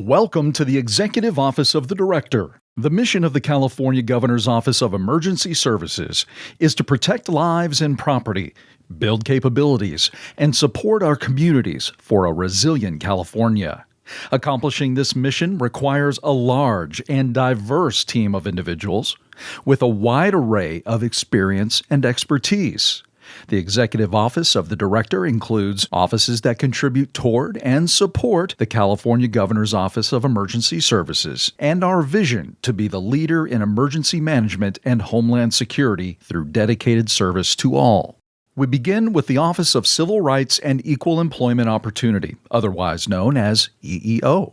Welcome to the Executive Office of the Director. The mission of the California Governor's Office of Emergency Services is to protect lives and property, build capabilities, and support our communities for a resilient California. Accomplishing this mission requires a large and diverse team of individuals with a wide array of experience and expertise. The executive office of the director includes offices that contribute toward and support the California Governor's Office of Emergency Services and our vision to be the leader in emergency management and homeland security through dedicated service to all. We begin with the Office of Civil Rights and Equal Employment Opportunity, otherwise known as EEO.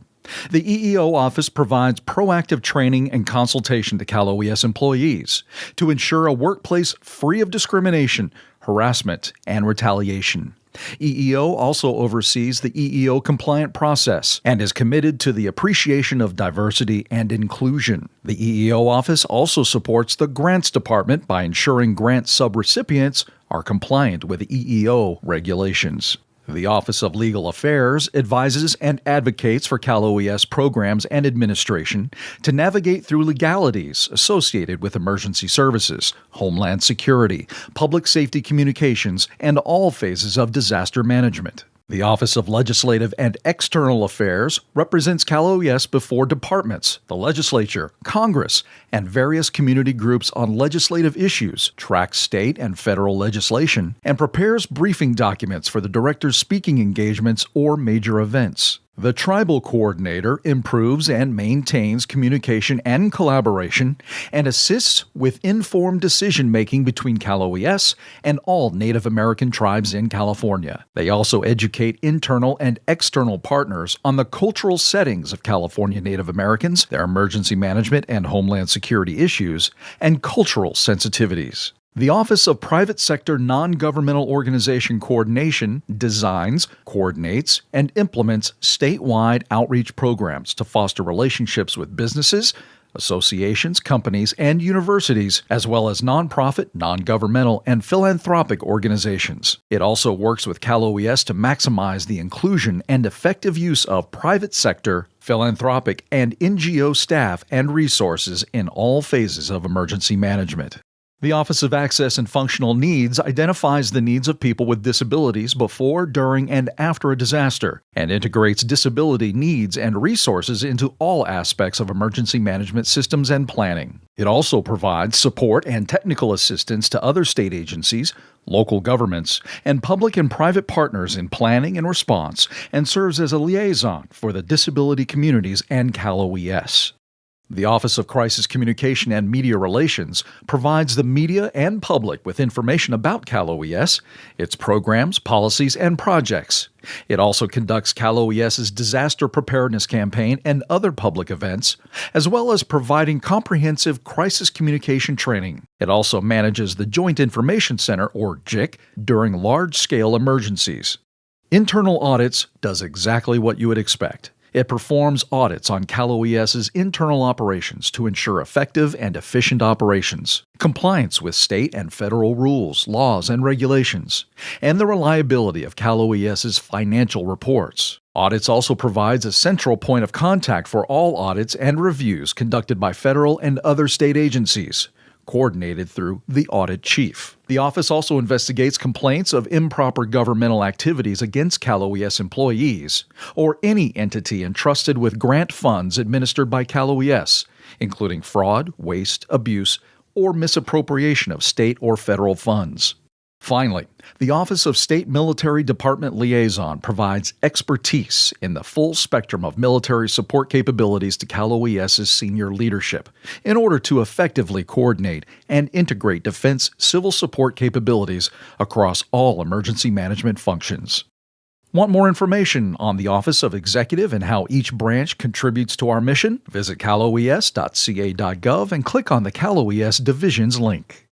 The EEO office provides proactive training and consultation to Cal OES employees to ensure a workplace free of discrimination, harassment, and retaliation. EEO also oversees the EEO compliant process and is committed to the appreciation of diversity and inclusion. The EEO office also supports the Grants Department by ensuring grant subrecipients are compliant with EEO regulations. The Office of Legal Affairs advises and advocates for Cal OES programs and administration to navigate through legalities associated with emergency services, homeland security, public safety communications, and all phases of disaster management. The Office of Legislative and External Affairs represents Cal OES before departments, the legislature, Congress, and various community groups on legislative issues, tracks state and federal legislation, and prepares briefing documents for the director's speaking engagements or major events. The Tribal Coordinator improves and maintains communication and collaboration and assists with informed decision making between Cal OES and all Native American tribes in California. They also educate internal and external partners on the cultural settings of California Native Americans, their emergency management and homeland security issues, and cultural sensitivities. The Office of Private Sector Non Governmental Organization Coordination designs, coordinates, and implements statewide outreach programs to foster relationships with businesses, associations, companies, and universities, as well as nonprofit, non governmental, and philanthropic organizations. It also works with Cal OES to maximize the inclusion and effective use of private sector, philanthropic, and NGO staff and resources in all phases of emergency management. The Office of Access and Functional Needs identifies the needs of people with disabilities before, during, and after a disaster, and integrates disability needs and resources into all aspects of emergency management systems and planning. It also provides support and technical assistance to other state agencies, local governments, and public and private partners in planning and response, and serves as a liaison for the disability communities and Cal OES. The Office of Crisis Communication and Media Relations provides the media and public with information about Cal OES, its programs, policies, and projects. It also conducts Cal OES's disaster preparedness campaign and other public events, as well as providing comprehensive crisis communication training. It also manages the Joint Information Center, or JIC, during large scale emergencies. Internal Audits does exactly what you would expect. It performs audits on Cal OES's internal operations to ensure effective and efficient operations, compliance with state and federal rules, laws, and regulations, and the reliability of Cal OES's financial reports. Audits also provides a central point of contact for all audits and reviews conducted by federal and other state agencies, coordinated through the audit chief. The office also investigates complaints of improper governmental activities against Cal OES employees or any entity entrusted with grant funds administered by Cal OES, including fraud, waste, abuse, or misappropriation of state or federal funds. Finally, the Office of State Military Department Liaison provides expertise in the full spectrum of military support capabilities to Cal OES's senior leadership in order to effectively coordinate and integrate defense civil support capabilities across all emergency management functions. Want more information on the Office of Executive and how each branch contributes to our mission? Visit caloes.ca.gov and click on the Cal OES Divisions link.